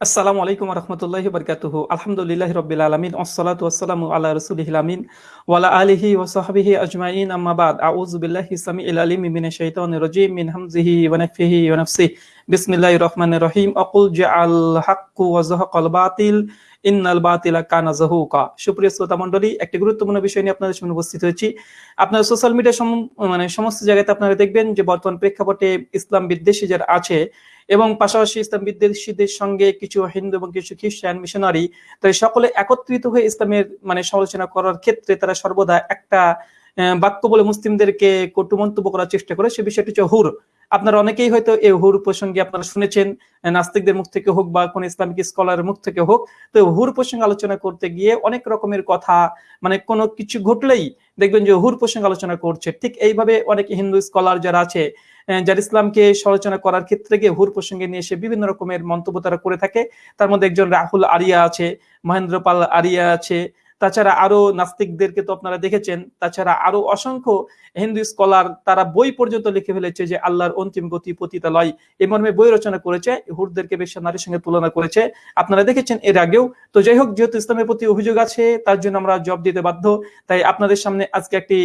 আসসালামু আলাইকুম রহমতুল্লাহি আলহামদুলিল্লাহ রবিল আলমিন ওসলাতু আসসালামু আল্লাহ রসুলিহিল আমিন ওয়ালা আলিহি আজমাইন আম্মাবাদ সামিউল আলিম মিনাশ শাইতানির রাজিম, মিন হামজিহি ওয়া নাফসিহি ওয়া নাফসিহি। বিসমিল্লাহির রহমানির রহিম। আকুল জাআল হাক্কু ওয়া যাহাকাল বাতিল সুপ্রিয় শ্রোতা একটি গুরুত্বপূর্ণ বিষয় নিয়ে আপনাদের সামনে উপস্থিত হয়েছি। আপনারা সোশ্যাল মিডিয়া মানে সমস্ত জায়গাতে আপনারা দেখবেন যে বর্তমান প্রেক্ষাপটে ইসলাম বিদ্বেষী যারা আছে এবং পাশাপাশি ইসলাম বিদ্বেষীদের সঙ্গে কিছু হিন্দু এবং কিছু খ্রিস্টান মিশনারি, তাই সকলে একত্রিত হয়ে ইসলামের মানে সমালোচনা করার ক্ষেত্রে তারা সর্বদা একটা বাক্য বলে মুসলিমদেরকে কটু মন্তব্য করার চেষ্টা করে। সে বিষয়টি হচ্ছে হুর। আপনারা অনেকেই হয়তো এই হুর প্রসঙ্গে আপনারা শুনেছেন নাস্তিকদের মুখ থেকে হোক বা কোন ইসলামিক স্কলারের মুখ থেকে হোক। তো হুর প্রসঙ্গে আলোচনা করতে গিয়ে অনেক রকমের কথা মানে কোনো কিছু ঘটলেই দেখবেন যে হুর প্রসঙ্গে আলোচনা করছে। ঠিক এইভাবে অনেক হিন্দু স্কলার যারা আছে যারা ইসলামকে সমালোচনা করার ক্ষেত্রে গিয়ে হুর প্রসঙ্গে নিয়ে এসে বিভিন্ন রকমের মন্তব্য তারা করে থাকে। তার মধ্যে একজন রাহুল আরিয়া আছে মহেন্দ্র পাল আরিয়া আছে তাছাড়া আরও নাস্তিকদেরকে তো আপনারা দেখেছেন, তাছাড়া আরও অসংখ্য হিন্দু স্কলার তারা বই পর্যন্ত লিখে ফেলেছে যে আল্লাহর অন্তিম গতি পতিতালয়। এই মর্মে বই রচনা করেছে হুরদেরকে বেশ নারীর সঙ্গে তুলনা করেছে। আপনারা দেখেছেন এর আগেও। তো যাই হোক, যেহেতু ইসলামের প্রতি অভিযোগ আছে, তার জন্য আমরা জবাব দিতে বাধ্য। তাই আপনাদের সামনে আজকে একটি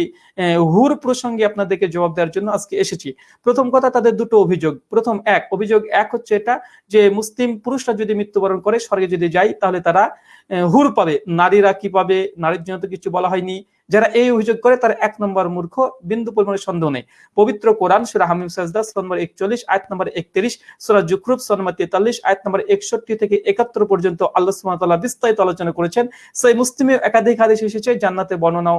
হুর প্রসঙ্গে আপনাদেরকে জবাব দেওয়ার জন্য আজকে এসেছি। প্রথম কথা, তাদের দুটো অভিযোগ। প্রথম এক, অভিযোগ এক হচ্ছে এটা যে মুসলিম পুরুষরা যদি মৃত্যুবরণ করে, স্বর্গে যদি যায়, তাহলে তারা হুর পাবে। নারীরা কি পাবে? নারীর জন্য তো কিছু বলা হয়নি। যারা এই অভিযোগ করে তার এক নম্বর মূর্খ, বিন্দু পরিমাণে সন্দেহ নেই। পবিত্র কোরআন, সুরা হামিম সাজদা নম্বর একচল্লিশ, আয়াত নম্বর একত্রিশ, সুরা জুকরুব নম্বর তেতাল্লিশ, আয়াত নম্বর একষট্টি থেকে একাত্তর পর্যন্ত আল্লাহ সুমাতাল্লাহ বিস্তারিত আলোচনা করেছেন। সেই মুসলিমের একাধিক হাদিস এসেছে, জান্নাতে বর্ণনা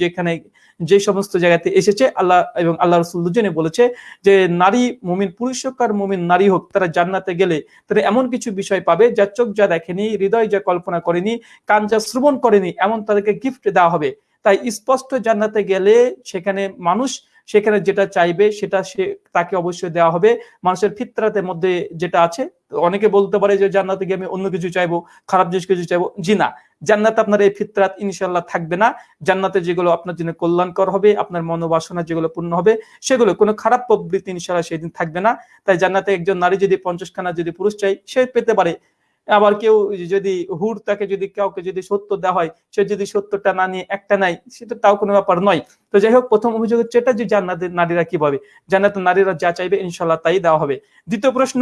যেখানে যে সমস্ত জায়গাতে এসেছে, আল্লাহ এবং আল্লাহ রসুল দুজনে বলেছে যে, নারী মুমিন পুরুষ হোক আর মুমিন নারী হোক, তারা জান্নাতে গেলে তারা এমন কিছু বিষয় পাবে যা চোখ যা দেখেনি, হৃদয় যা কল্পনা করেনি, কান যা শ্রবণ করেনি, এমন তাদেরকে গিফট দেওয়া হবে। তাই স্পষ্ট জান্নাতে গেলে সেখানে মানুষ সেখানে যেটা চাইবে সেটা সে তাকে অবশ্যই দেওয়া হবে। মানুষের ফিতরাতের মধ্যে যেটা আছে, অনেকে বলতে পারে যে জান্নাতে গিয়ে আমি অন্য কিছু চাইব, খারাপ জিনিস কিছু চাইব। জি না, জান্নাত আপনার এই ফিতরাত ইনশাল্লাহ থাকবে না। জান্নাতে যেগুলো আপনার জন্য কল্যাণকর হবে, আপনার মনোবাসনা যেগুলো পূর্ণ হবে, সেগুলো কোনো খারাপ প্রবৃত্তি ইনশাল্লাহ সেদিন থাকবে না। তাই জান্নাতে একজন নারী যদি পঞ্চাশ খানা যদি পুরুষ চাই সে পেতে পারে। আবার কেউ যদি হুর তাকে যদি কাউকে যদি সত্য দেওয়া হয়, সে যদি সত্যটা না নিয়ে একটা নাই সেটা তাও কোনো ব্যাপার নয়। তো যাই হোক, প্রথম অভিযোগ হচ্ছে এটা যে জান্নাতের নারীরা কি পাবে জান্নাত নারীরা যা চাইবে ইনশাল্লাহ তাই দেওয়া হবে। দ্বিতীয় প্রশ্ন,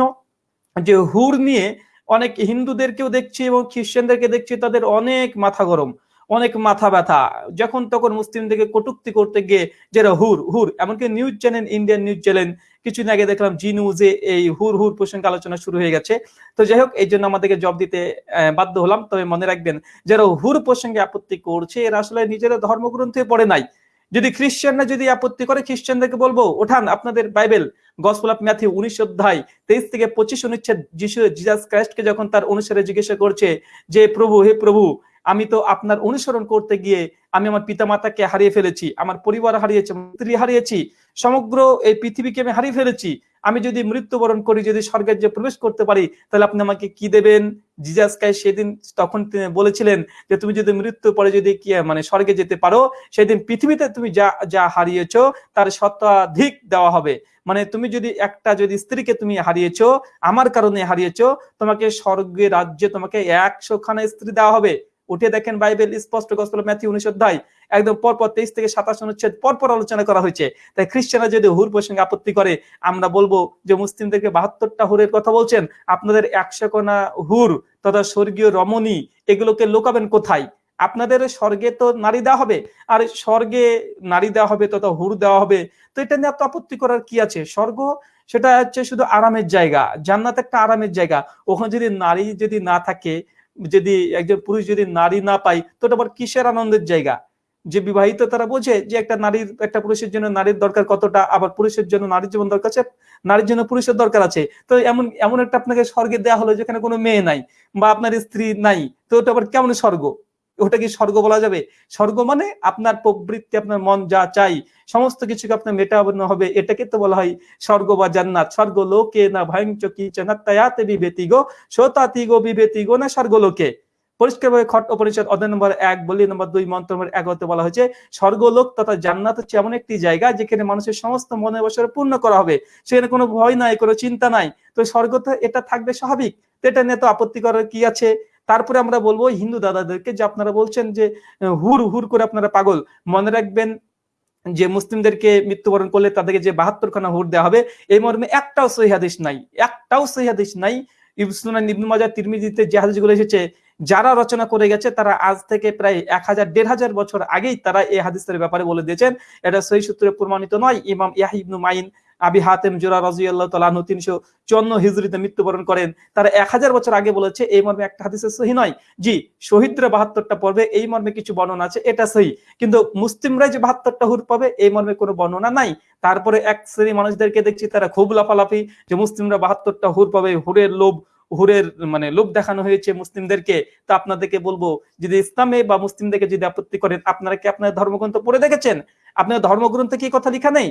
যে হুর নিয়ে অনেক হিন্দুদেরকেও দেখছি এবং খ্রিস্টানদেরকে দেখছি, তাদের অনেক মাথা গরম, অনেক মাথা ব্যথা। যখন তখন মুসলিমদেরকে কটুক্তি করতে গিয়ে যারা হুর হুর, এমনকি news channel, Indian news channel কিছুদিন আগে দেখলাম জি নিউজে এই হুর হুর প্রসঙ্গে আলোচনা শুরু হয়ে গেছে। তো যাই হোক, এই জন্য আমাদেরকে জব দিতে বাধ্য হলাম। তবে মনে রাখবেন, যারা হুর প্রসঙ্গে আপত্তি করছে, এরা আসলে নিজেরা ধর্মগ্রন্থে পড়ে নাই। যদি খ্রিস্টানরা যদি আপত্তি করে, খ্রিস্টানদেরকে বলব, ওঠান, আপনাদের বাইবেল, গসপল অফ ম্যাথিউ উনিশ অধ্যায় তেইশ থেকে পঁচিশ অনুচ্ছেদ যিশু জিজাস ক্রাইস্টকে যখন তার অনুসারে জিজ্ঞাসা করছে যে, প্রভু, হে প্রভু আমি তো আপনার অনুসরণ করতে গিয়ে আমি আমার পিতা মাতাকে হারিয়ে ফেলেছি, আমার পরিবার হারিয়েছি স্ত্রী হারিয়েছি, সমগ্র এই পৃথিবীকে আমি হারিয়ে ফেলেছি। আমি যদি মৃত্যুবরণ করি, যদি স্বর্গের যে প্রবেশ করতে পারি, তাহলে আপনি আমাকে কি দেবেন? জিজাস কাই সেদিন তখন তিনি বলেছিলেন যে, তুমি যদি মৃত্যু পরে যদি কি মানে স্বর্গে যেতে পারো, সেদিন পৃথিবীতে তুমি যা যা হারিয়েছ, তার শতাধিক দেওয়া হবে। মানে তুমি যদি একটা যদি স্ত্রীকে তুমি হারিয়েছ, আমার কারণে হারিয়েছ, তোমাকে স্বর্গের রাজ্যে তোমাকে একশো খানা স্ত্রী দেওয়া হবে। উঠে দেখেন বাইবেল স্পষ্ট গসপল ম্যাথি উনিশ অধ্যায়, একদম পরপর তেইশ থেকে সাতাশ অনুচ্ছেদ পরপর আলোচনা করা হয়েছে। তাই খ্রিস্টানরা যদি হুর প্রসঙ্গে আপত্তি করে, আমরা বলব যে মুসলিমদেরকে বাহাত্তরটা হুরের কথা বলছেন, আপনাদের একশো কোনা হুর তথা স্বর্গীয় রমণী, এগুলোকে লোকাবেন কোথায়? আপনাদের স্বর্গে তো নারী দেওয়া হবে, আর স্বর্গে নারী দেওয়া হবে তথা হুর দেওয়া হবে, তো এটা নিয়ে এত আপত্তি করার কি আছে? স্বর্গ, সেটা হচ্ছে শুধু আরামের জায়গা, জান্নাত একটা আরামের জায়গা। ওখানে যদি নারী যদি না থাকে যদি একজন পুরুষ যদি নারী না পায়, তো এটা আবার কিসের আনন্দের জায়গা? যে বিবাহিত তারা বোঝে যে একটা নারীর, একটা পুরুষের জন্য নারীর দরকার কতটা, আবার পুরুষের জন্য নারীর জীবন দরকার আছে, নারীর জন্য পুরুষের দরকার আছে। তো এমন এমন একটা আপনাকে স্বর্গে দেওয়া হলো যেখানে কোনো মেয়ে নাই বা আপনার স্ত্রী নাই, তো ওটা আবার কেমন স্বর্গ? ওটা কি স্বর্গ বলা যাবে। স্বর্গ মানে আপনার প্রবৃত্তি, আপনার মন যা চাই, সমস্ত কিছুকে আপনার মেটাবন্ন হবে। এটাকে তো বলা হয় স্বর্গ বা জান্নাত। স্বর্গ লোকে না ভয়ঙ্চ কি চনাত্তায়াতে বিবেতি গো শোতাতি গো বিবেতি গো, না স্বর্গ লোকে পরিষ্কারভাবে খট উপনিষদ অধ্যায় নম্বর এক, বলি নম্বর দুই, মন্ত্র নম্বর এগারোতে বলা হয়েছে, স্বর্গলোক তথা জান্নাত হচ্ছে এমন একটি জায়গা যেখানে মানুষের সমস্ত মনে বছর পূর্ণ করা হবে। সেখানে কোনো ভয় নাই, কোনো চিন্তা নাই। তো স্বর্গ তো এটা থাকবে স্বাভাবিক। তো এটা নিয়ে তো আপত্তি করার কি আছে? তারপরে আমরা বলব হিন্দু দাদাদেরকে যে আপনারা বলছেন যে হুর হুর করে আপনারা পাগল। মনে রাখবেন যে মুসলিমদেরকে মৃত্যুবরণ করলে তাদেরকে যে বাহাত্তর খানা হুর দেওয়া হবে, এই মর্মে একটাও সহিহাদিস নাই। একটাও সহিহাদিস নাই। যারা রচনা করে গেছে, তারা আজ থেকে প্রায় এক হাজার, দেড় হাজার বছর আগেই তারা এই হাদিসের ব্যাপারে বলে দিয়েছেন। এটা সহি সূত্রে প্রমাণিত নয়। ইমাম ইয়াহিবনু মাইন আবি হাতেম জোরা রাজিয়াল্লাহ তালাহু তিনশো চুয়ান্ন হিজড়িতে মৃত্যুবরণ করেন। তারা এক হাজার বছর আগে বলেছে, এই মর্মে একটা হাদিসের সহি নয়। জি, শহীদরা বাহাত্তরটা পর্বে এই মর্মে কিছু বর্ণনা আছে, এটা সহি। কিন্তু মুসলিমরা যে বাহাত্তরটা হুর পাবে, এই মর্মে কোনো বর্ণনা নাই। তারপরে এক শ্রেণি মানুষদেরকে দেখছি, তারা খুব লাফালাফি যে মুসলিমরা বাহাত্তরটা হুর পাবে, হুরের লোভ, হুরের মানে লোভ দেখানো হয়েছে মুসলিমদেরকে। তা আপনাদেরকে বলব, যদি ইসলামে বা মুসলিমদেরকে যদি আপত্তি করেন, আপনারা কি আপনার ধর্মগ্রন্থ পড়ে দেখেছেন? আপনার ধর্মগ্রন্থে কি কথা লেখা নেই?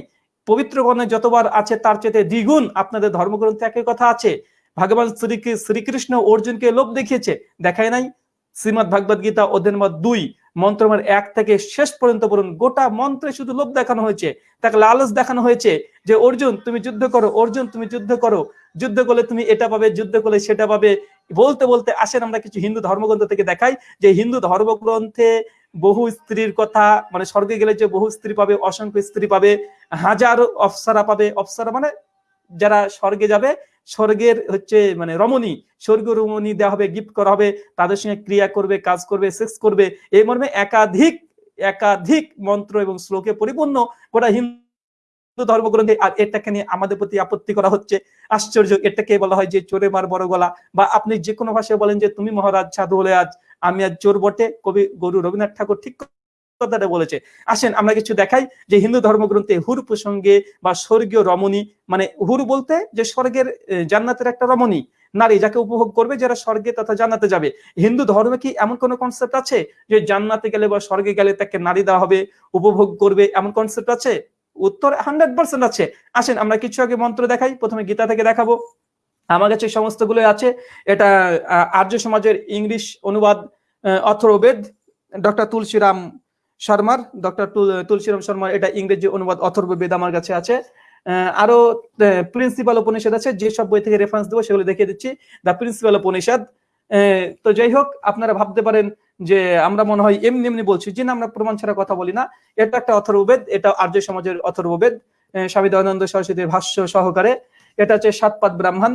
পবিত্র গণে যতবার আছে, তার চেয়ে দ্বিগুণ আপনাদের ধর্মগ্রন্থে একই কথা আছে। ভগবান শ্রী শ্রীকৃষ্ণ অর্জুনকে লোভ দেখিয়েছে, দেখায় নাই। শ্রীমদ ভাগবত গীতা অধ্যায় দুই মন্ত্রমের এক থেকে শেষ পর্যন্ত পড়ুন। গোটা মন্ত্রে শুধু লোভ দেখানো হয়েছে, তাকে লালচ দেখানো হয়েছে যে, অর্জুন, তুমি যুদ্ধ করো, অর্জুন, তুমি যুদ্ধ করো। যুদ্ধ করলে তুমি এটা পাবে, যুদ্ধ করলে সেটা পাবে। বলতে বলতে আসেন আমরা কিছু হিন্দু ধর্মগ্রন্থ থেকে দেখাই যে, হিন্দু ধর্মগ্রন্থে বহু স্ত্রীর কথা মানে স্বর্গে গেলে যে বহু স্ত্রী পাবে, অসংখ্য স্ত্রী পাবে, হাজার অফসারা পাবে অফসারা মানে যারা স্বর্গে যাবে, স্বর্গের হচ্ছে মানে রমণী, স্বর্গ রমণী দেওয়া হবে গিফট করা হবে, তাদের সঙ্গে ক্রিয়া করবে, কাজ করবে সেক্স করবে এই মর্মে একাধিক একাধিক মন্ত্র এবং শ্লোকে পরিপূর্ণ গোটা হিন্দু ধর্মগ্রন্থে আর এটাকে নিয়ে আমাদের প্রতি আপত্তি করা হচ্ছে। আশ্চর্য, এটাকে বলা হয় যে চোরে মার বড় গলা। বা আপনি যে কোনো ভাষায় বলেন যে, তুমি মহারাজ, সাধু হলে আজ আমি আজ চোর বটে। কবি গরু রবীন্দ্রনাথ ঠাকুর ঠিক কথাটা বলেছে। আসেন, আমরা কিছু দেখাই যে হিন্দু ধর্মগ্রন্থে হুর প্রসঙ্গে বা স্বর্গীয় রমণী মানে হুর বলতে যে স্বর্গের জান্নাতের একটা রমণী, নারী যাকে উপভোগ করবে, যারা স্বর্গে তথা জান্নাতে যাবে। হিন্দু ধর্মে কি এমন কোন কনসেপ্ট আছে যে জান্নাতে গেলে বা স্বর্গে গেলে তাকে নারী দেওয়া হবে, উপভোগ করবে, এমন কনসেপ্ট আছে? উত্তর হান্ড্রেড পার্সেন্ট আছে। আসেন, আমরা কিছু আগে মন্ত্র দেখাই। প্রথমে গীতা থেকে দেখাবো। আমার কাছে সমস্তগুলো আছে। এটা আর্য সমাজের ইংলিশ অনুবাদ অথর্বেদ ডক্টর তুলসীরাম শর্মার, ডক্টর তুলসীরাম শর্মার এটা ইংরেজি অনুবাদ অথর্ববেদ আমার কাছে আছে। আরও প্রিন্সিপাল উপনিষদ আছে। যেসব বই থেকে রেফারেন্স দেবো, সেগুলো দেখিয়ে দিচ্ছি। The principal Upanishad. তো যাই হোক, আপনারা ভাবতে পারেন যে আমরা মনে হয় এমনি এমনি বলছি, যে না আমরা প্রমাণ ছাড়া কথা বলি না। এটা একটা অথর্ববেদ, এটা আর্য সমাজের অথর্ববেদ। স্বামী দয়ানন্দ সরস্বতীর ভাষ্য সহকারে এটা হচ্ছে সাতপাত ব্রাহ্মণ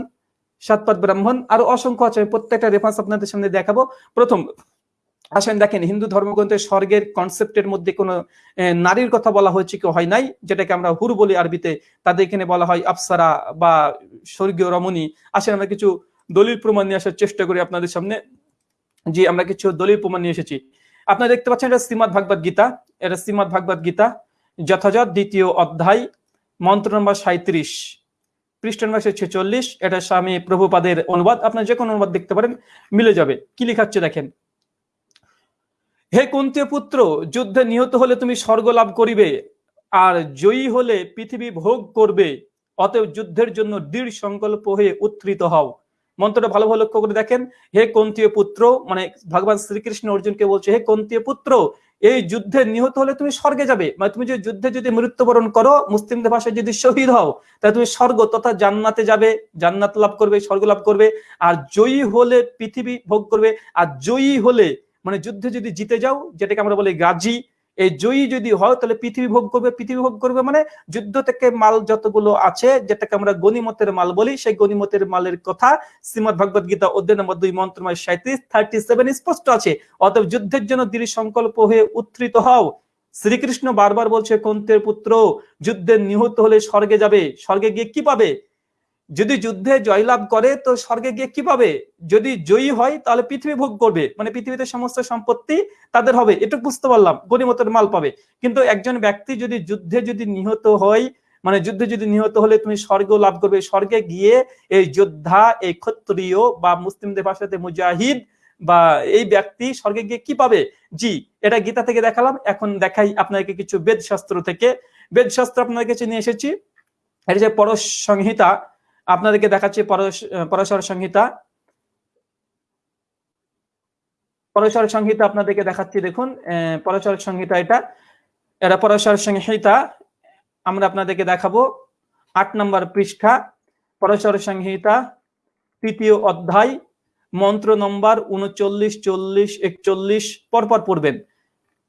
সাতপাত ব্রাহ্মণ। আরও অসংখ্য আছে, প্রত্যেকটা রেফারেন্স আপনাদের সামনে দেখাবো। প্রথম, আসেন দেখেন, হিন্দু ধর্মগ্রন্থে স্বর্গের কনসেপ্টের মধ্যে কোনো নারীর কথা বলা হয়েছে কি, হয় নাই? যেটাকে আমরা হুর বলি আরবিতে। তাদের এখানে বলা হয় আফসারা বা স্বর্গীয় রমণী। আসেন আমরা কিছু দলিল প্রমাণ নিয়ে আসার চেষ্টা করি আপনাদের সামনে। জি, আমরা কিছু দলিল প্রমাণ নিয়ে এসেছি। আপনারা দেখতে পাচ্ছেন, এটা শ্রীমদ ভাগবত গীতা। এটা শ্রীমদ ভাগবত গীতা, যথাযথ দ্বিতীয় অধ্যায়, মন্ত্র নম্বর সাঁত্রিশ পৃষ্ঠ নম্বর ছেচল্লিশ। এটা স্বামী প্রভুপাদের অনুবাদ। আপনার যে কোনো অনুবাদ দেখতে পারেন, মিলে যাবে। কি লেখাচ্ছে দেখেন? হে কুন্তীয় পুত্র যুদ্ধে নিহত হলে তুমি স্বর্গ লাভ করিবে, আর জয়ী হলে পৃথিবী ভোগ করবে। অতএব যুদ্ধের জন্য দৃঢ় সংকল্প হয়ে উত্থিত হও। মন্ত্রটা ভালো ভালো লক্ষ্য করে দেখেন। হে কন্তীয় পুত্র মানে ভগবান শ্রীকৃষ্ণ অর্জুনকে বলছে, হে কন্তীয় পুত্র, এই যুদ্ধে নিহত হলে তুমি স্বর্গে যাবে। মানে তুমি যদি যুদ্ধে যদি মৃত্যুবরণ করো, মুসলিমদের ভাষায় যদি শহীদ হও, তাহলে তুমি স্বর্গ তথা জান্নাতে যাবে। জান্নাত লাভ করবে, স্বর্গ লাভ করবে। আর জয়ী হলে পৃথিবী ভোগ করবে। আর জয়ী হলে মানে যুদ্ধে যদি জিতে যাও, যেটাকে আমরা বলি গাজী এই জয়ী যদি হয়, তাহলে পৃথিবী ভোগ করবে, পৃথিবী ভোগ করবে মানে যুদ্ধ থেকে মাল যতগুলো আছে, যেটাকে আমরা গণিমতের মাল বলি, সেই গণিমতের মালের কথা শ্রীমদ ভগবত গীতা অধ্যায় নম্বর দুই মন্ত্রময় সাঁত্রিশ থার্টি সেভেন স্পষ্ট আছে। অতএব যুদ্ধের জন্য দৃঢ় সংকল্প হয়ে উত্থিত হও। শ্রীকৃষ্ণ বারবার বলছে, কন্তের পুত্র, যুদ্ধে নিহত হলে স্বর্গে যাবে। স্বর্গে গিয়ে কি পাবে? যদি যুদ্ধে জয়লাভ করে, তো স্বর্গে গিয়ে কি পাবে যদি জয়ী হয়, তাহলে পৃথিবী ভোগ করবে। মানে পৃথিবীতে সমস্ত সম্পত্তি তাদের হবে। এটুকু বুঝতে পারলাম, গণিমতের মাল পাবে। কিন্তু একজন ব্যক্তি যদি যুদ্ধে যদি নিহত হয় মানে যুদ্ধে যদি নিহত হলে তুমি স্বর্গ লাভ করবে। স্বর্গে গিয়ে এই যোদ্ধা, এই ক্ষত্রিয় বা মুসলিমদের ভাষাতে মুজাহিদ বা এই ব্যক্তি স্বর্গে গিয়ে কি পাবে? জি, এটা গীতা থেকে দেখালাম। এখন দেখাই আপনাকে কিছু বেদ শাস্ত্র থেকে। বেদশাস্ত্র আপনার কাছে নিয়ে এসেছি। এটা যে পরশ সংহিতা। আপনাদেরকে দেখাচ্ছি পরশর সংহিতা। পরশর সংহিতা আপনাদেরকে দেখাচ্ছি, দেখুন পরশর সংহিতা এটা। এটা পরশর সংহিতা। আমরা আপনাদেরকে দেখাবো আট নম্বর পৃষ্ঠা পরশর সংহিতা, তৃতীয় অধ্যায়, মন্ত্র নম্বর উনচল্লিশ, চল্লিশ, একচল্লিশ, পরপর পড়বেন।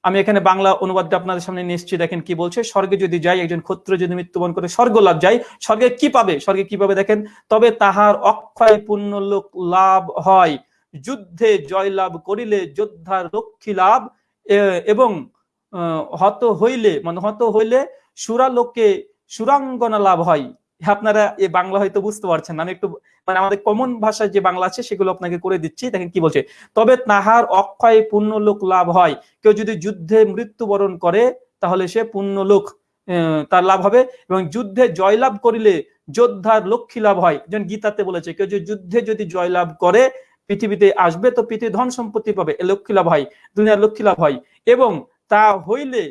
আমি এখানে বাংলা অনুবাদটা আপনাদের সামনে নিয়ে দেখেন কি বলছে? স্বর্গে যদি যাই, একজন ক্ষত্র যদি মৃত্যুবরণ করে স্বর্গ লাভ যায়, স্বর্গে কি পাবে? স্বর্গে কি পাবে দেখেন? তবে তাহার অক্ষয় পূর্ণ লোক লাভ হয়। যুদ্ধে জয় লাভ করিলে যোদ্ধার লক্ষ্মী লাভ এবং হত হইলে মানে হত হইলে সুরালোকে সুরাঙ্গনা লাভ হয়। আপনারা এই বাংলা হয়তো বুঝতে পারছেন আমি একটু মানে আমাদের কমন ভাষায় যে বাংলা আছে, সেগুলো আপনাকে করে দিচ্ছি। দেখেন কি বলছে, তবে তাহার অক্ষয় পূর্ণ লোক লাভ হয়। কেউ যদি যুদ্ধে মৃত্যুবরণ করে, তাহলে সে পূর্ণ লোক তার লাভ হবে। এবং যুদ্ধে জয়লাভ করিলে যোদ্ধার লক্ষ্মী লাভ হয়। যেমন গীতাতে বলেছে, কেউ যদি যুদ্ধে যদি জয়লাভ করে, পৃথিবীতে আসবে, তো পৃথিবী ধন সম্পত্তি পাবে। লক্ষ্মী লাভ হয়, দুনিয়ার লক্ষ্মী লাভ হয়। এবং তা হইলে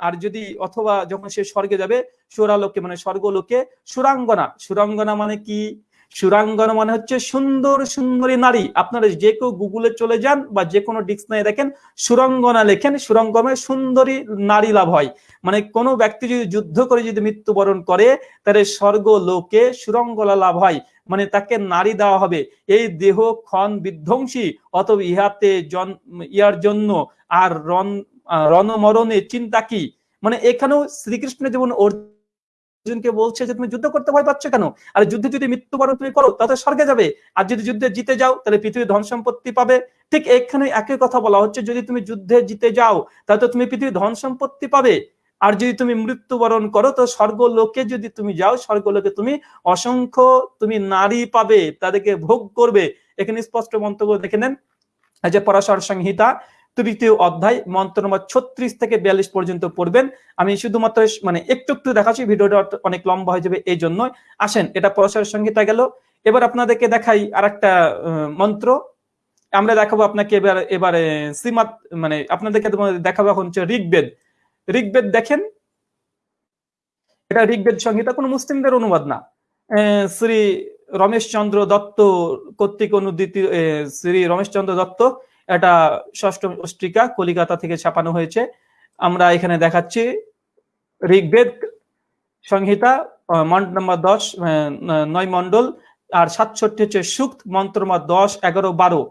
আর যদি অথবা যখন সে স্বর্গে যাবে, সুরালোকে মানে স্বর্গলোকে, সুরাঙ্গনা সুরাঙ্গনা মানে কি? সুরাঙ্গনা মানে হচ্ছে সুন্দর, সুন্দরী নারী। আপনারা যে কেউ গুগলে চলে যান বা যে কোনো ডিকশনারি দেখেন, সুরঙ্গনা লেখেন সুরঙ্গমে সুন্দরী নারী লাভ হয়। মানে কোনো ব্যক্তি যদি যুদ্ধ করে যদি মৃত্যুবরণ করে, তাহলে স্বর্গ লোকে সুরঙ্গলা লাভ হয়। মানে তাকে নারী দেওয়া হবে। এই দেহ ক্ষণ বিধ্বংসী অথবা ইহাতে ইয়ার জন্য আর রণ রণমরণে চিন্তা কি? মানে এখানেও শ্রীকৃষ্ণ যেমন অর্জুনকে বলছে যে তুমি যুদ্ধ করতে ভয় পাচ্ছ কেন? আর যুদ্ধে যদি মৃত্যুবরণ তুমি করো তাহলে স্বর্গে যাবে। আর যদি যুদ্ধে জিতে যাও, তাহলে পৃথিবীর ধন সম্পত্তি পাবে। ঠিক এখানে একই কথা বলা হচ্ছে, যদি তুমি যুদ্ধে জিতে যাও তাহলে তুমি পৃথিবীর ধন সম্পত্তি পাবে। আর যদি তুমি মৃত্যুবরণ করো, তো স্বর্গলোকে যদি তুমি যাও, স্বর্গলোকে তুমি অসংখ্য, তুমি নারী পাবে, তাদেরকে ভোগ করবে। এখানে স্পষ্ট মন্তব্য দেখে নেন। যে পরাশর সংহিতা তৃতীয় অধ্যায়, মন্ত্র নম্বর ছত্রিশ থেকে বিয়াল্লিশ পর্যন্ত পড়বেন। আমি শুধুমাত্র মানে একটু একটু দেখাচ্ছি, ভিডিওটা অনেক লম্বা হয়ে যাবে এই জন্য আসেন, এটা পরস্পর সংহিতা গেল। এবার আপনাদেরকে দেখাই আর একটা মন্ত্র। আমরা দেখাবো আপনাকে এবার, এবারে শ্রীমাত মানে আপনাদেরকে দেখাবো এখন হচ্ছে ঋগ্বেদ। ঋগ্বেদ দেখেন। এটা ঋগ্বেদ সংহিতা কোনো মুসলিমদের অনুবাদ না। শ্রী রমেশচন্দ্র দত্ত কর্তৃক অনুদিত শ্রী রমেশচন্দ্র দত্ত এটা ষষ্ঠ পত্রিকা কলিকাতা থেকে ছাপানো হয়েছে। আমরা এখানে দেখাচ্ছি ঋগ্বেদ, সংহিতা মন্ড নম্বর দশ নয় মন্ডল আর সাতষট্টি হচ্ছে সুক্ত, মন্ত্র নম্বর দশ, এগারো, বারো।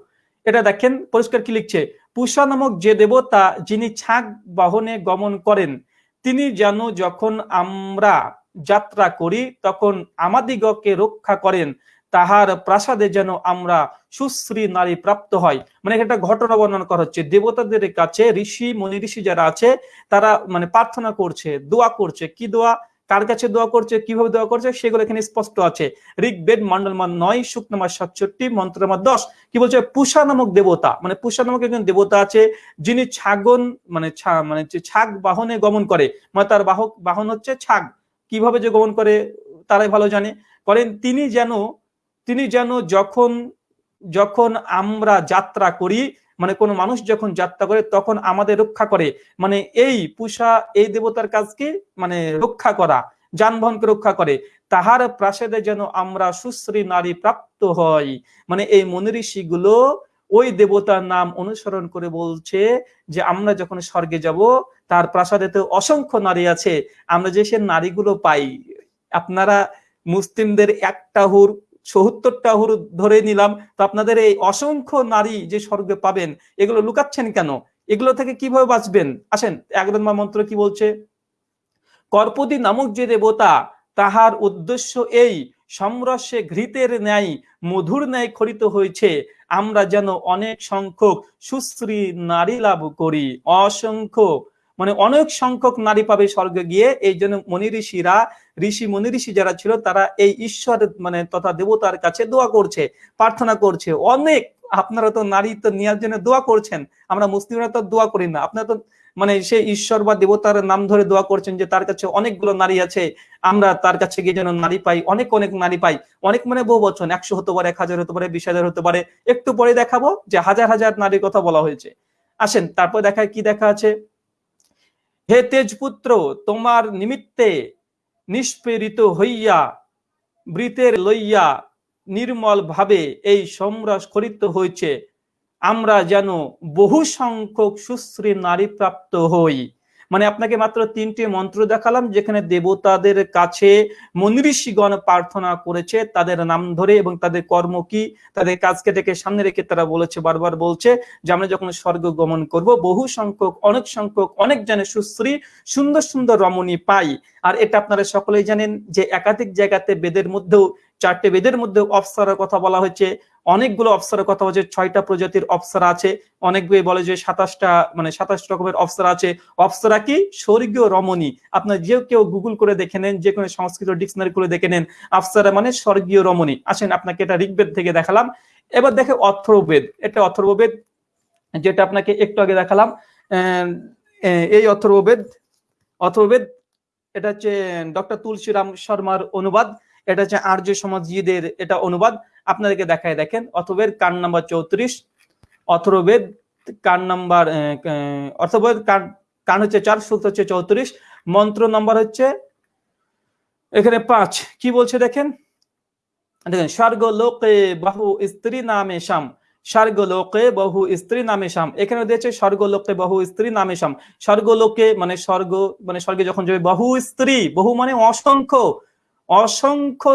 এটা দেখেন, পরিষ্কার কি লিখছে? পুষা নামক যে দেবতা যিনি ছাগ বাহনে গমন করেন, তিনি যেন যখন আমরা যাত্রা করি, তখন আমাদিগকে রক্ষা করেন। তাহার প্রাসাদে যেন আমরা সুশ্রী নারী প্রাপ্ত হয় মানে একটা ঘটনা বর্ণনা করা হচ্ছে। দেবতাদের কাছে ঋষি, মনি ঋষি যারা আছে, তারা মানে প্রার্থনা করছে, দোয়া করছে। কি দোয়া? কার কাছে দোয়া করছে? কীভাবে দোয়া করছে? সেগুলো এখানে স্পষ্ট আছে। ঋগ্বেদ মন্ডল মান নয় শুক নামার সাতষট্টি মন্ত্র নামার দশ। কি বলছে? পুষা নামক দেবতা। মানে পুষা নামক একজন দেবতা আছে, যিনি ছাগন মানে মানে ছাগ বাহনে গমন করে। মানে তার বাহক, বাহন হচ্ছে ছাগ। কীভাবে যে গমন করে, তারাই ভালো জানে। করেন, তিনি যেন তিনি যেন যখন যখন আমরা যাত্রা করি মানে কোনো মানুষ যখন যাত্রা করে, তখন আমাদের রক্ষা করে। মানে এই পুষা, এই দেবতার কাজকে মানে রক্ষা করা, যানবাহনকে রক্ষা করে। তাহার প্রাসাদে যেন আমরা সুশ্রী নারী প্রাপ্ত হই। মানে এই মনীষী গুলো ওই দেবতার নাম অনুসরণ করে বলছে যে, আমরা যখন স্বর্গে যাব, তার প্রাসাদে তো অসংখ্য নারী আছে। আমরা যে সে নারীগুলো পাই, আপনারা মুসলিমদের একটা হুর সত্তরটা হুর ধরে নিলাম, তো আপনাদের এই অসংখ্য নারী যে স্বর্গে পাবেন, এগুলো লুকাচ্ছেন কেন? এগুলো থেকে কীভাবে বাঁচবেন? আসেন, একদমা মন্ত্র কি বলছে? কর্পদি নামক যে দেবতা, তাহার উদ্দেশ্য এই সমরস্যে ঘৃতের ন্যায়, মধুর ন্যায় খরিত হয়েছে, আমরা যেন অনেক সংখ্যক সুশ্রী নারী লাভ করি। অসংখ্য মানে অনেক সংখ্যক নারী পাবে স্বর্গে গিয়ে। এই জন্য মনি ঋষিরা, ঋষি মনি ঋষি যারা ছিল, তারা এই ঈশ্বর মানে তথা দেবতার কাছে দোয়া করছে, প্রার্থনা করছে। অনেক, আপনারা তো নারী তো নেওয়ার জন্য দোয়া করছেন। আমরা মুসলিমরা তো দোয়া করি না। আপনারা তো মানে সে ঈশ্বর বা দেবতার নাম ধরে দোয়া করছেন যে তার কাছে অনেকগুলো নারী আছে। আমরা তার কাছে গিয়ে যেন নারী পাই, অনেক অনেক নারী পাই। অনেক মানে বহু বছর একশো হতে পারে, এক হাজার হতে পারে, বিশ হাজার হতে পারে। একটু পরে দেখাবো যে হাজার হাজার নারীর কথা বলা হয়েছে। আসেন, তারপর দেখায় কি দেখা আছে? হে তেজপুত্র, তোমার নিমিত্তে নিষ্পেরিত হইয়া, বৃতের লইয়া নির্মল ভাবে এই সম্রাস করিত হয়েছে। আমরা যেন বহু সংখ্যক সুশ্রী নারী প্রাপ্ত হই। মানে আপনাকে মাত্র তিনটি মন্ত্র দেখালাম, যেখানে দেবতাদের কাছে মনীষীগণ প্রার্থনা করেছে, তাদের নাম ধরে এবং তাদের কর্ম কি, তাদের কাজকে ডেকে সামনে রেখে তারা বলেছে, বারবার বলছে যে আমরা যখন স্বর্গ গমন করব, বহু সংখ্যক, অনেক সংখ্যক, অনেক জানে সুশ্রী, সুন্দর সুন্দর রমণী পাই। আর এটা আপনারা সকলেই জানেন যে একাধিক জায়গাতে বেদের মধ্যেও, চারটে বেদের মধ্যে অপসারের কথা বলা হয়েছে। অনেকগুলো অপসারের কথা হচ্ছে ছয়টা প্রজাতির অপসারা আছে অনেক বই বলে যে সাতাশটা মানে সাতাশ রকমের অপসারা আছে। অপসারা কি? স্বর্গীয় রমণী। আপনার যে কেউ গুগল করে দেখে নেন, যে কোনো সংস্কৃত ডিকশনারি করে দেখে নেন অপসারা মানে স্বর্গীয় রমণী। আসেন, আপনাকে এটা ঋগ্বেদ থেকে দেখালাম। এবার দেখে অথর্ববেদ। এটা অথর্ববেদ, যেটা আপনাকে একটু আগে দেখালাম। এই অথর্ববেদ অথর্ববেদ, এটা হচ্ছে, ডক্টর তুলসীরাম শর্মার অনুবাদ। এটা হচ্ছে আর্য সমাজীদের এটা অনুবাদ। আপনাদেরকে দেখায় দেখেন অথবেদ কান নাম্বার চৌত্রিশ? অথর্বেদ কান নাম্বার অথর্বেদ কান কান হচ্ছে চার, সূত্র হচ্ছে চৌত্রিশ। মন্ত্র নাম্বার হচ্ছে এখানে পাঁচ। কি বলছে দেখেন? দেখেন স্বর্গ লোকে বাহু স্ত্রী নামে শাম। স্বর্গলোকে বহু স্ত্রী নামে শাম। এখানে দিয়েছে, স্বর্গলোকে বহু স্ত্রী নামে শাম। স্বর্গলোকে মানে স্বর্গ মানে স্বর্গে যখন যাবে, বহু স্ত্রী, বহু মানে অসংখ্য অসংখ্য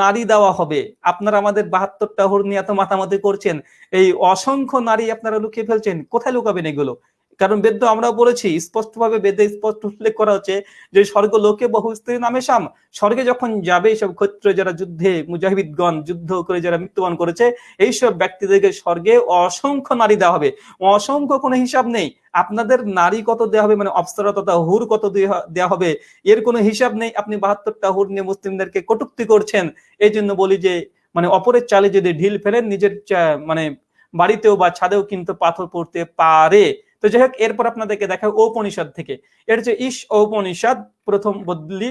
নারী দেওয়া হবে। আপনারা আমাদের বাহাত্তরটা হর নিয়ে এত মাতামাতি করছেন। এই অসংখ্য নারী আপনারা লুকিয়ে ফেলছেন। কোথায় লুকাবেন এগুলো? কারণ বেদ্য আমরা বলেছি, স্পষ্টভাবে বেদে স্পষ্ট উল্লেখ করা হচ্ছে যে স্বর্গ লোকে বহু স্ত্রী নামে সাম। স্বর্গে যখন যাবে এইসব ক্ষত্র যারা যুদ্ধে মুজাহিদগণ, যুদ্ধ করে যারা মৃত্যুবরণ করেছে, এইসব ব্যক্তিদেরকে স্বর্গে অসংখ্য নারী দেওয়া হবে। অসংখ্য কোনো হিসাব নেই। আপনাদের নারী কত দেওয়া হবে মানে অপসরা তথা হুর কত দেওয়া হবে, এর কোনো হিসাব নেই। আপনি বাহাত্তরটা হুর নিয়ে মুসলিমদেরকে কটুক্তি করছেন এই জন্য বলি যে মানে অপরের চালে যদি ঢিল ফেলেন, নিজের মানে বাড়িতেও বা ছাদেও কিন্তু পাথর পড়তে পারে। তো যাই হোক এরপর আপনাদেরকে দেখা ঔপনিষদ থেকে। এর যে ইস ঔপনিষদ, প্রথম বদলি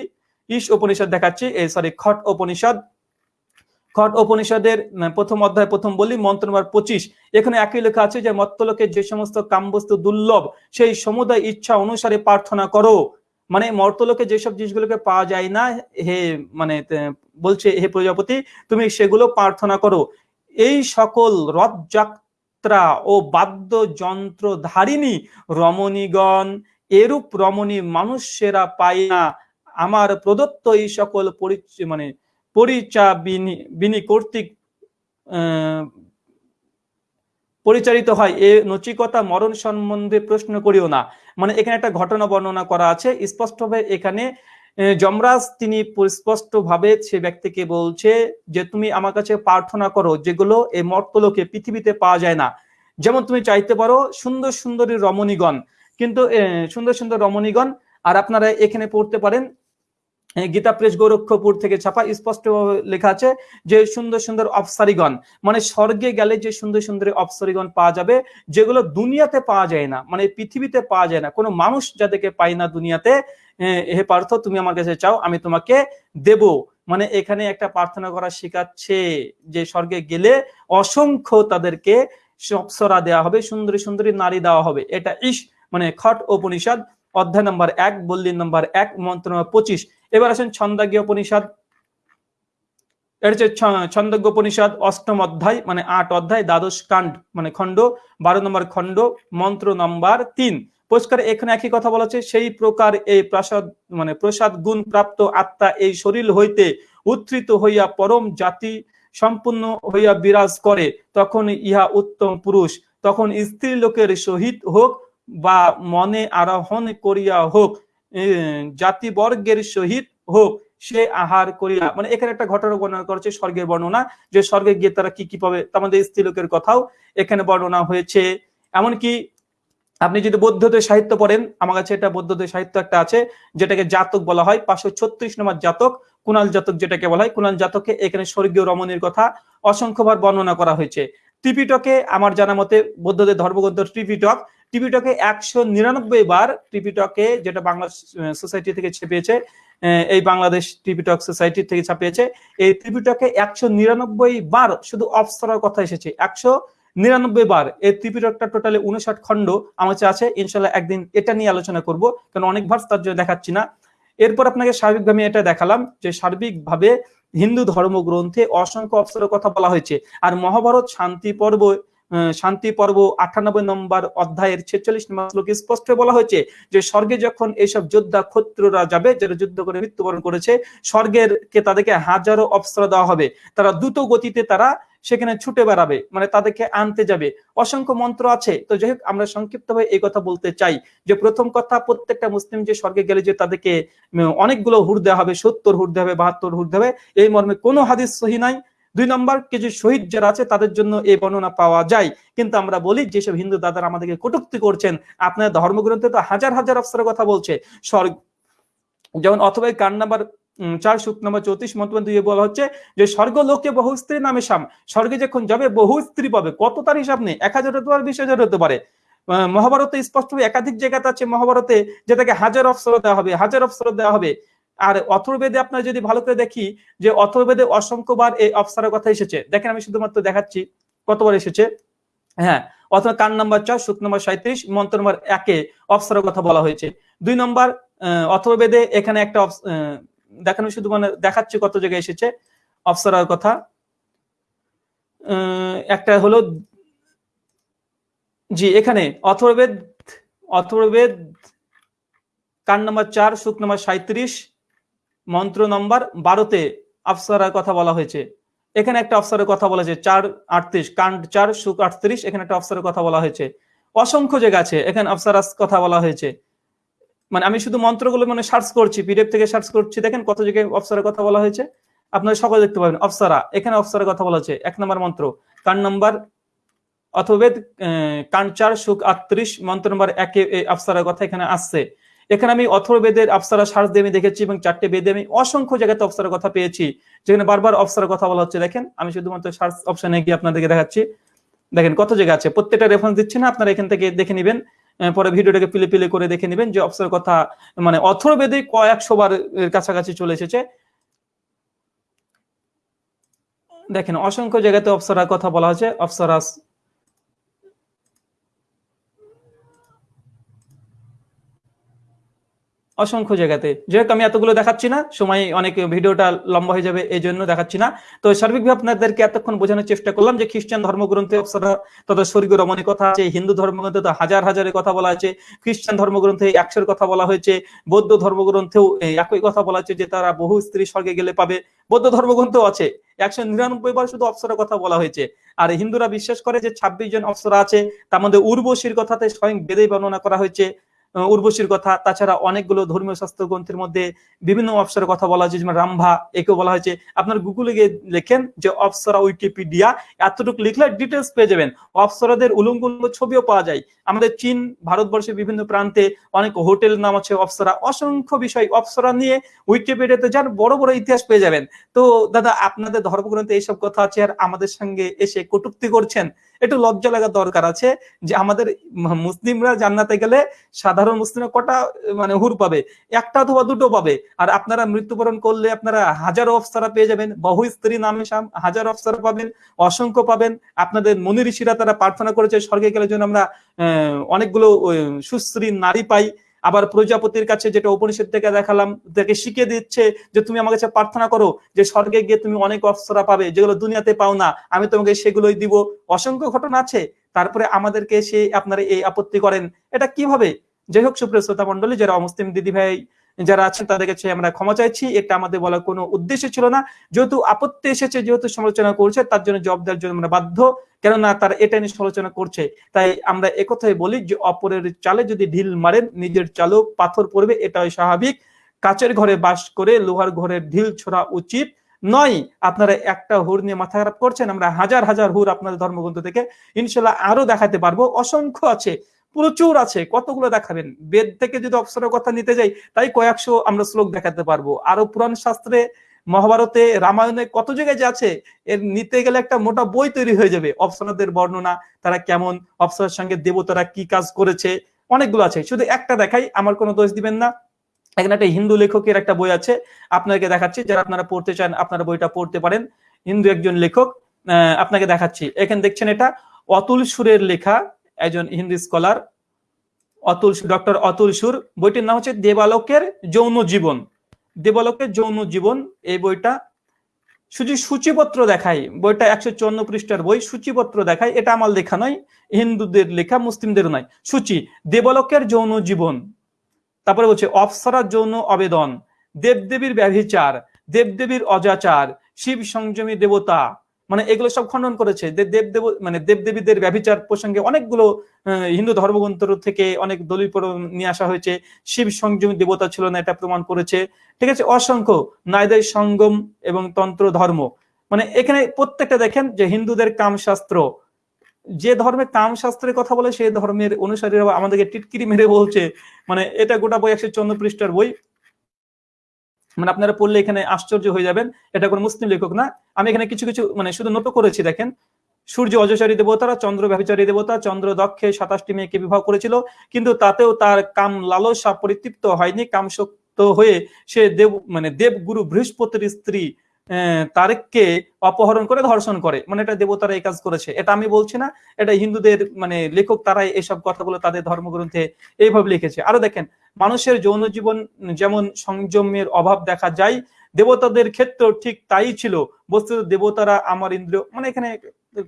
ইস উপনিষদ দেখাচ্ছি সরি খট উপনিষদ খট উপনিষদের প্রথম অধ্যায়, প্রথম বলি, মন্ত্র নম্বর পঁচিশ। এখানে একই লেখা আছে যে, মত্তলোকে যে সমস্ত কামবস্তু দুর্লভ, সেই সমুদায় ইচ্ছা অনুসারে প্রার্থনা করো। মানে মর্তলোকে যেসব জিনিসগুলোকে পাওয়া যায় না, হে মানে বলছে হে প্রজাপতি, তুমি সেগুলো প্রার্থনা করো। এই সকল রথজাক যাত্রা ও বাদ্যযন্ত্র ধারিণী রমণীগণ, এরূপ রমণী মানুষেরা পায় না। আমার প্রদত্ত এই সকল মানে পরিচা বিনি কর্তৃক পরিচালিত হয়। এ নচিকতা মরণ সম্বন্ধে প্রশ্ন করিও না। মানে এখানে একটা ঘটনা বর্ণনা করা আছে। স্পষ্টভাবে এখানে যমরাজ তিনি স্পষ্ট ভাবে সে ব্যক্তিকে বলছে যে, তুমি আমার কাছে প্রার্থনা করো যেগুলো এই মর্তলোকে পৃথিবীতে পাওয়া যায় না। যেমন তুমি চাইতে পারো সুন্দর সুন্দরী রমণীগণ। কিন্তু সুন্দর সুন্দর রমণীগণ, আর আপনারা এখানে পড়তে পারেন গীতা প্রেস গোরক্ষপুর থেকে ছাপা স্পষ্ট লেখা আছে যে, সুন্দর সুন্দর অপসারিগণ। মানে স্বর্গে গেলে যে সুন্দর সুন্দর অপসারিগণ পাওয়া যাবে, যেগুলো দুনিয়াতে পাওয়া যায় না। মানে পৃথিবীতে পাওয়া যায় না। কোনো মানুষ যাদেরকে পায় না দুনিয়াতে হে পার্থ, তুমি আমার কাছে চাও, আমি তোমাকে দেব। মানে এখানে একটা প্রার্থনা করা শেখাচ্ছে যে স্বর্গে গেলে অসংখ্য তাদেরকে অপসরা দেওয়া হবে, সুন্দরী সুন্দরী নারী দেওয়া হবে। এটা ইস মানে খট উপনিষদ, অধ্যায় নম্বর এক, বল্লী নম্বর এক, মন্ত্র নম্বর পঁচিশ। এবার আসেন ছন্দাগী উপনিষদ। এর হচ্ছে ছন্দজ্ঞ উপনিষদ, অষ্টম অধ্যায় মানে আট অধ্যায়, দ্বাদশ কাণ্ড মানে খণ্ড, বারো নম্বর খণ্ড, মন্ত্র নম্বর তিন। পরিষ্কার এখানে একই কথা বলা হচ্ছে, সেই প্রকার এই প্রাসাদ মানে প্রসাদ গুণ প্রাপ্ত আত্মা এই শরীর হইতে উত্থিত হইয়া পরম জাতি সম্পূর্ণ হইয়া বিরাজ করে, তখন ইহা উত্তম পুরুষ, তখন স্ত্রী লোকের সহিত হোক বা মনে আরোহণ করিয়া হোক জাতিবর্গের সহিত হোক, সে আহার করিয়া মানে এখানে একটা ঘটনা বর্ণনা করেছে স্বর্গের বর্ণনা, যে স্বর্গে গিয়ে তারা কি কি পাবে আমাদের স্ত্রী লোকের কথাও এখানে বর্ণনা হয়েছে। এমনকি আপনি যদি বৌদ্ধদের সাহিত্য পড়েন, আমার কাছে এটা বৌদ্ধদের সাহিত্য একটা আছে, যেটাকে জাতক বলা হয়, পাঁচশো ছত্রিশ নম্বর জাতক, কুনাল জাতক যেটাকে বলা হয়, কুনাল জাতকে এখানে স্বর্গীয় রমণীর কথা অসংখ্যবার বর্ণনা করা হয়েছে। ত্রিপিটকে আমার জানা মতে বৌদ্ধদের ধর্মগ্রন্থ ত্রিপিটক, ত্রিপিটকে একশো নিরানব্বই বার ত্রিপিটকে যেটা বাংলা সোসাইটি থেকে ছেপিয়েছে এই বাংলাদেশ ত্রিপিটক সোসাইটি থেকে ছাপিয়েছে, এই ত্রিপিটকে একশো নিরানব্বই বার শুধু অপসরার কথা এসেছে, একশো নিরানব্বই বার। এই ত্রিপিটকটা টোটালি উনষাট খণ্ড আমার আছে। ইনশাল্লাহ একদিন এটা নিয়ে আলোচনা করব, কারণ অনেক ভার্স তার জন্য দেখাচ্ছি না। এরপর আপনাকে স্বাভাবিকভাবে এটা দেখালাম যে সার্বিকভাবে হিন্দু ধর্মগ্রন্থে অসংখ্য অপসরের কথা বলা হয়েছে। আর মহাভারত শান্তি পর্ব শান্তি পর্ব আটানব্বই নম্বর অধ্যায়ের ছেচল্লিশ নম্বর শ্লোকে স্পষ্ট বলা হয়েছে যে স্বর্গে যখন এইসব যোদ্ধা ক্ষত্ররা যাবে, যারা যুদ্ধ করে মৃত্যুবরণ করেছে, স্বর্গের কে তাদেরকে হাজারো অপসরা দেওয়া হবে। তারা দ্রুত গতিতে তারা সেখানে ছুটে বেড়াবে মানে তাদেরকে আনতে যাবে। অসংখ্য মন্ত্র আছে। তো যাই হোক, আমরা সংক্ষিপ্তভাবে এই কথা বলতে চাই যে, প্রথম কথা, প্রত্যেকটা মুসলিম যে স্বর্গে গেলে যে তাদেরকে অনেকগুলো হুর দেওয়া হবে, সত্তর হুর দেওয়া হবে, বাহাত্তর হুর দেওয়া হবে, এই মর্মে কোনো হাদিস সহি নাই। দুই নম্বর, কিছু শহীদ যারা আছে, তাদের জন্য এই বর্ণনা পাওয়া যায়। কিন্তু আমরা বলি, যেসব হিন্দু দাদারা আমাদেরকে কটুক্তি করছেন, আপনার ধর্মগ্রন্থে তো হাজার হাজার অফসরের কথা বলছে। স্বর্গ যেমন অথবা কান নাম্বার চার সুখ নাম্বার চৌত্রিশ মন্তব্য দিয়ে বলা হচ্ছে যে স্বর্গ লোকে বহু স্ত্রী নামে সাম। স্বর্গে যখন যাবে, বহু স্ত্রী পাবে। কত তার হিসাব নেই? এক হাজার হতে পারে, বিশ হাজার হতে পারে। মহাভারতে স্পষ্টভাবে একাধিক জায়গাতে আছে মহাভারতে, যেটাকে হাজার অফসর দেওয়া হবে, হাজার অফসর দেওয়া হবে। আর অথর্বেদে আপনার যদি ভালো করে দেখি যে অথর্বেদে অসংখ্যবার এই অফসারের কথা এসেছে। দেখেন আমি শুধুমাত্র দেখাচ্ছি, কতবার এসেছে? হ্যাঁ অথবা কান নাম্বার চার, সুখ নাম্বার সাঁত্রিশ মন্ত্র নম্বর একে অফসারের কথা বলা হয়েছে। দুই নম্বর অথর্বেদে এখানে একটা দেখানো শুধু মানে দেখাচ্ছি কত জায়গায় এসেছে। অফসারের কথা। একটা হলো, জি, এখানে, অথর্বেদ অথর্বেদ, কান নম্বর চার, সুখ নম্বর সাঁত্রিশ মন্ত্র নম্বর বারোতে আফসারার কথা বলা হয়েছে। এখানে একটা অফসারের কথা বলা হয়েছে, চার আটত্রিশ কান্ড চার, সুখ আটত্রিশ, এখানে একটা অফসারের কথা বলা হয়েছে। অসংখ্য জায়গা আছে, এখানে অফসারাস কথা বলা হয়েছে। মানে আমি শুধু মন্ত্রগুলো মানে সার্চ করছি পিডিএফ থেকে সার্চ করছি, দেখেন কত জায়গায় অফসারের কথা বলা হয়েছে। আপনারা সকলে দেখতে পাবেন অফসারা এখানে অফসারের কথা বলা হয়েছে, এক নম্বর মন্ত্র। কান নম্বর অথবেদ কান চার, সুখ আটত্রিশ, মন্ত্র নম্বর একে এই আফসারের কথা এখানে আসছে। এখানে আমি অথর্বেদের আফসারা সার্চ দিয়ে আমি দেখেছি এবং চারটে বেদে আমি অসংখ্য জায়গাতে অফসারের কথা পেয়েছি। যেখানে বারবার অফসারের কথা বলা হচ্ছে, দেখেন, আমি শুধুমাত্র সার্চ অপশনে গিয়ে আপনাদেরকে দেখাচ্ছি। দেখেন কত জায়গা আছে, প্রত্যেকটা রেফারেন্স দিচ্ছে না, আপনারা এখান থেকে দেখে নেবেন। পরে ভিডিওটাকে পিলে পিলে করে দেখে নেবেন যে অফসারের কথা মানে অথর্বেদে কয়েকশো বার কাছাকাছি চলে এসেছে। দেখেন, অসংখ্য জায়গাতে অফসারার কথা বলা হয়েছে। অফসারাস অসংখ্য জায়গাতে। যাই আমি এতগুলো দেখাচ্ছি না, সময় অনেক, ভিডিওটা লম্বা হয়ে যাবে এই জন্য দেখাচ্ছি না। তো সার্বিকভাবে আপনাদেরকে এতক্ষণ বোঝানোর চেষ্টা করলাম যে খ্রিস্টান ধর্মগ্রন্থে তথা স্বর্গীয় রমণী কথা আছে, হিন্দু ধর্মগ্রন্থে তো হাজার হাজারের কথা বলা আছে, খ্রিস্টান ধর্মগ্রন্থে একশোর কথা বলা হয়েছে, বৌদ্ধ ধর্মগ্রন্থেও একই কথা বলা আছে যে তারা বহু স্ত্রী স্বর্গে গেলে পাবে। বৌদ্ধ ধর্মগ্রন্থও আছে, একশো নিরানব্বই বার শুধু অপ্সরের কথা বলা হয়েছে। আর হিন্দুরা বিশ্বাস করে যে ছাব্বিশ জন অপ্সরা আছে, তার মধ্যে উর্বশীর কথাতে স্বয়ং বেদেই বর্ণনা করা হয়েছে। উর্বশীর কথা। তাছাড়া অনেকগুলো ধর্মীয় শাস্ত্র গ্রন্থের মধ্যে বিভিন্ন অপসরের কথা বলা হয়েছে, যেমন রামভা, একেও বলা হয়েছে। আপনার গুগলে গিয়ে লেখেন যে অপসরা উইকিপিডিয়া, এতটুকু লিখলে ডিটেলস পেয়ে যাবেন। অপসরাদের উলঙ্গ ছবিও পাওয়া যায়। আমাদের চীন, ভারতবর্ষের বিভিন্ন প্রান্তে অনেক হোটেল নাম আছে অপসরা। অসংখ্য বিষয় অপসরা নিয়ে উইকিপিডিয়াতে যার বড় বড় ইতিহাস পেয়ে যাবেন। তো দাদা, আপনাদের ধর্মগ্রন্থে এইসব কথা আছে আর আমাদের সঙ্গে এসে কটুক্তি করছেন। একটু লজ্জা লাগা দরকার আছে যে আমাদের মুসলিমরা জান্নাতে গেলে সাধারণ মুসলিমরা কটা মানে হুর পাবে? একটা অথবা দুটো পাবে। আর আপনারা মৃত্যুবরণ করলে আপনারা হাজার অফসারা পেয়ে যাবেন, বহু স্ত্রী নামে সাম, হাজার অফসারা পাবেন, অসংখ্য পাবেন। আপনাদের মনি ঋষিরা তারা প্রার্থনা করেছে, স্বর্গে গেলে জন্য আমরা অনেকগুলো সুশ্রী নারী পাই। আবার প্রজাপতির কাছে যেটা উপনিষদ থেকে দেখালাম, তাকে শিখিয়ে দিচ্ছে যে তুমি আমার কাছে প্রার্থনা করো যে স্বর্গে গিয়ে তুমি অনেক অপ্সরা পাবে, যেগুলো দুনিয়াতে পাও না, আমি তোমাকে সেগুলোই দিব। অসংখ্য ঘটনা আছে, তারপরে আমাদেরকে সে আপনারা এই আপত্তি করেন। এটা কীভাবে? যাই হোক, সুপ্রিয় শ্রোতা মন্ডলী যারা অমুসলিম দিদি ভাই যারা আছেন তাদের কাছে আমরা ক্ষমা চাইছি। এটা আমাদের বলার কোনো উদ্দেশ্য ছিল না। যেহেতু আপত্তি এসেছে, যেহেতু সমালোচনা করছে, তার জন্য জবাব দেওয়ার জন্য আমরা বাধ্য। কেননা তারা এটা নিয়ে সমালোচনা করছে। তাই আমরা একথাই বলি যে, অপরের চালে যদি ঢিল মারেন, নিজের চালও পাথর পড়বে, এটাই স্বাভাবিক। কাচের ঘরে বাস করে লোহার ঘরে ঢিল ছোড়া উচিত নয়। আপনারা একটা হুর নিয়ে মাথা খারাপ করছেন, আমরা হাজার হাজার হুর আপনাদের ধর্মগ্রন্থ থেকে ইনশাল্লাহ আরও দেখাতে পারব। অসংখ্য আছে। প্রচুর আছে, কতগুলো দেখাবেন? বেদ থেকে যদি অপসরের কথা নিতে যাই, তাই কয়েকশো আমরা শ্লোক দেখাতে পারব। আরও পুরাণ শাস্ত্রে, মহাভারতে, রামায়ণে কত জায়গায় যে আছে, এর নিতে গেলে একটা মোটা বই তৈরি হয়ে যাবে অপসরাদের বর্ণনা, তারা কেমন, অপসরের সঙ্গে দেবতারা কি কাজ করেছে, অনেকগুলো আছে। শুধু একটা দেখাই, আমার কোনো দোষ দিবেন না। এখানে একটা হিন্দু লেখকের একটা বই আছে, আপনাকে দেখাচ্ছি, যারা আপনারা পড়তে চান, আপনারা বইটা পড়তে পারেন। হিন্দু একজন লেখক আপনাকে দেখাচ্ছি। এখানে দেখছেন এটা, অতুল সুরের লেখা একজন হিন্দি স্কলার অতুল ডক্টর অতুল সুর। বইটির নাম হচ্ছে দেবালকের যৌন জীবন। দেবালকের যৌন জীবন, এই বইটা শুধু সূচিপত্র দেখায়। বইটা একশো চুয়ান্ন পৃষ্ঠার বই, সূচিপত্র দেখায়। এটা আমার লেখা নয়, হিন্দুদের লেখা, মুসলিমদের নয়। সূচি, দেবলোকের যৌন জীবন। তারপরে বলছে অপসরার যৌন আবেদন, দেবদেবীর ব্যভিচার, দেবদেবীর অজাচার, শিব সংযমী দেবতা। মানে এগুলো সব খণ্ডন করেছে। দেবদেব মানে দেবদেবীদের ব্যভিচার প্রসঙ্গে অনেকগুলো হিন্দু ধর্মগ্রন্থ থেকে অনেক দলিল নিয়ে আসা হয়েছে। শিব সংযমী দেবতা ছিল না, এটা প্রমাণ করেছে। ঠিক আছে, অসংখ্য নাইদের সঙ্গম এবং তন্ত্র ধর্ম। মানে এখানে প্রত্যেকটা দেখেন যে হিন্দুদের কামশাস্ত্র। যে ধর্মে কাম শাস্ত্রের কথা বলে সেই ধর্মের অনুসারীরা আমাদেরকে টিটকিরি মেরে বলছে। মানে এটা গোটা বই একশো চন্দ্র পৃষ্ঠার বই। মানে আপনারা পড়লে এখানে আশ্চর্য হয়ে যাবেন, এটা কোনো মুসলিম লেখক না। আমি এখানে কিছু কিছু মানে শুধু নোট করেছি, দেখেন। সূর্য অজচারী দেবতারা, চন্দ্র ব্যভিচারী দেবতা, চন্দ্র দক্ষে সাতাশটি মেয়েকে বিবাহ করেছিল, কিন্তু তাতেও তার কাম লালসা পরিতৃপ্ত হয়নি কামশক্ত হয়ে সে দেব মানে দেবগুরু বৃহস্পতির স্ত্রী তারেককে অপহরণ করে ধর্ষণ করে। মানে এটা দেবতারা এই কাজ করেছে। এটা আমি বলছি না, এটা হিন্দুদের মানে লেখক তারাই এইসব কথাগুলো তাদের ধর্মগ্রন্থে এইভাবে লিখেছে। আরও দেখেন, মানুষের যৌন জীবন যেমন সংযমের অভাব দেখা যায়, দেবতাদের ক্ষেত্র ঠিক তাই ছিল। বস্তুত দেবতারা আমার ইন্দ্রিয় মানে এখানে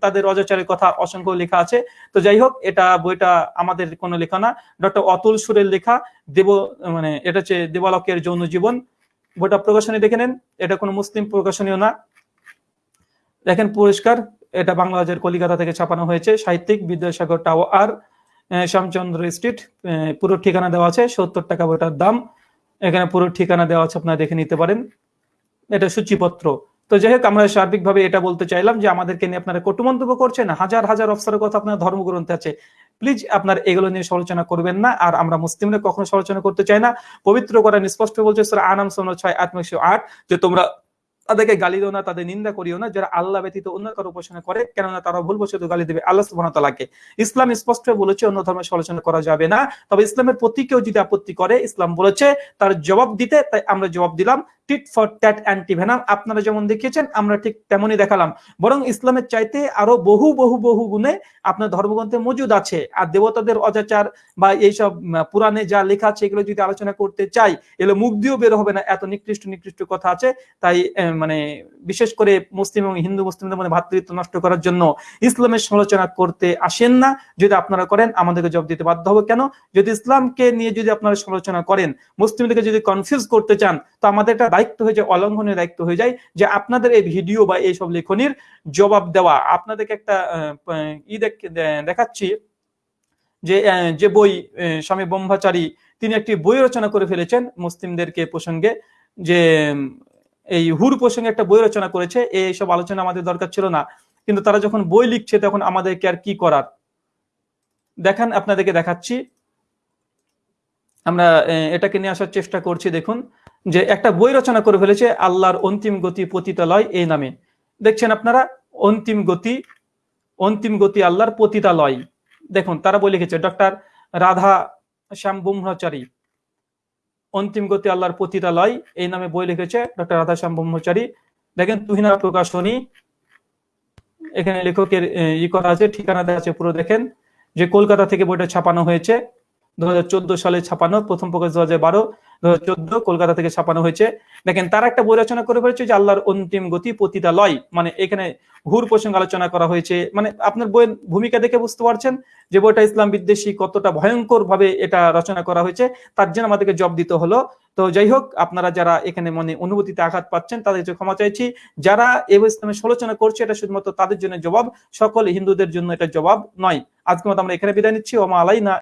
তাদের অজাচারের কথা অসংখ্য লেখা আছে। তো যাই হোক, এটা বইটা আমাদের কোনো লেখা না। ডক্টর অতুল সুরের লেখা, দেব মানে এটা হচ্ছে দেবালকের যৌন জীবন বইটা প্রকাশনী দেখে নেন। এটা কোনো মুসলিম প্রকাশনীয় না। দেখেন পুরস্কার এটা বাংলাদেশের কলিকাতা থেকে ছাপানো হয়েছে। সাহিত্যিক বিদ্যাসাগর টাওয়ার শ্যামচন্দ্র স্ট্রিট পুরো ঠিকানা দেওয়া আছে, সত্তর টাকা বইটার দাম। এখানে পুরো ঠিকানা দেওয়া আছে, আপনারা দেখে নিতে পারেন। এটা সূচিপত্র। তো যাই হোক আমরা সার্বিকভাবে এটা বলতে চাইলাম যে আমাদেরকে নিয়ে আপনারা কটু মন্তব্য করছেন। হাজার হাজার অফসারের কথা আপনার ধর্মগ্রন্থে আছে। প্লিজ আপনার এগুলো নিয়ে সমালোচনা করবেন না, আর আমরা মুসলিমরা কখনো সমালোচনা করতে চাই না। পবিত্র করেন স্পষ্ট বলছে, সুরা আনাম সোনা ছয়, আট একশো আট, যে তোমরা তাদেরকে গালি দিও না, তাদের নিন্দা করিও না, যারা আল্লাহ ব্যতীত অন্য কারও উপাসনা করে, কেননা তারা ভুল বসত গালি দেবে আল্লাহ ওয়া ইসলাম স্পষ্ট বলেছে, অন্য ধর্মের সমালোচনা করা যাবে না। তবে ইসলামের প্রতি কেউ যদি আপত্তি করে, ইসলাম বলেছে, তার জবাব দিতে, তাই আমরা জবাব দিলাম। টিট ফর ট্যাট অ্যান্টিভেনাম আপনারা যেমন দেখিয়েছেন, আমরা ঠিক তেমনই দেখালাম। বরং ইসলামের চাইতে আরও বহু বহু বহু গুণে আপনার ধর্মগ্রন্থে মজুদ আছে। আর দেবতাদের অজাচার বা এইসব পুরাণে যা লেখা আছে, এগুলো যদি আলোচনা করতে চাই, এগুলো মুখ দিয়েও বের হবে না। এত নিকৃষ্ট নিকৃষ্ট কথা আছে। তাই মানে বিশেষ করে মুসলিম এবং হিন্দু মুসলিমদের মধ্যে ভাতৃত্ব নষ্ট করার জন্য ইসলামের সমালোচনা করতে আসেন না। যদি আপনারা করেন, আমাদেরকে জব দিতে বাধ্য হবে। কেন? যদি ইসলামকে নিয়ে যদি আপনারা সমালোচনা করেন, মুসলিমদেরকে যদি কনফিউজ করতে চান, তো আমাদের দায়িত্ব হয়ে যায়, অলঙ্ঘনের দায়িত্ব হয়ে যায় যে আপনাদের এই ভিডিও বা এইসব লেখনির জবাব দেওয়া। আপনাদেরকে একটা ই দেখ- দেখাচ্ছি যে যে বই স্বামী ব্রহ্মচারী তিনি একটি বই রচনা করে ফেলেছেন মুসলিমদেরকে প্রসঙ্গে যে এই হুর প্রসঙ্গে একটা বই রচনা করেছে, এই সব আলোচনা আমাদের দরকার ছিল না। কিন্তু তারা যখন বই লিখছে তখন আমাদেরকে আর কি করার? দেখান, আপনাদেরকে দেখাচ্ছি। আমরা এটাকে নিয়ে আসার চেষ্টা করছি, দেখুন। যে একটা বই রচনা করে ফেলেছে, আল্লাহর অন্তিম গতি পতিতালয় এই নামে। দেখছেন আপনারা? অন্তিম গতি অন্তিম গতি আল্লাহর পতিতালয়। দেখুন, তারা বই লিখেছে, ডক্টর রাধা শ্যাম ব্রহ্মচারী। অন্তিম গতি আল্লাহর পতিতালয় এই নামে বই লিখেছে ডক্টর রাধা শ্যাম ব্রহ্মচারী। দেখেন তুহিনা প্রকাশনী। এখানে লেখকের ই করা আছে, ঠিকানা দেওয়া আছে, পুরো দেখেন। যে কলকাতা থেকে বইটা ছাপানো হয়েছে দু হাজার চোদ্দ সালে ছাপানো, প্রথম প্রকাশ দু হাজার বারো। দু কলকাতা থেকে ছাপানো হয়েছে। দেখেন, তারা একটা বই রচনা করে ফেলেছে যে আল্লাহর অন্তিম গতি পতিতালয়। মানে এখানে হুর প্রসঙ্গে আলোচনা করা হয়েছে। মানে আপনার বইয়ের ভূমিকা দেখে বুঝতে পারছেন যে বইটা ইসলাম বিদ্বেষী কতটা ভয়ঙ্কর ভাবে এটা রচনা করা হয়েছে। তার জন্য আমাদেরকে জব দিতে হলো। তো যাই হোক, আপনারা যারা এখানে মনে অনুভূতিতে আঘাত পাচ্ছেন, তাদের ক্ষমা চাইছি। যারা এই ইসলামের সমালোচনা করছে, এটা শুধুমাত্র তাদের জন্য জবাব। সকল হিন্দুদের জন্য এটা জবাব নয়। আজকে মতো আমরা এখানে বিদায় নিচ্ছি। ওমা আলাই না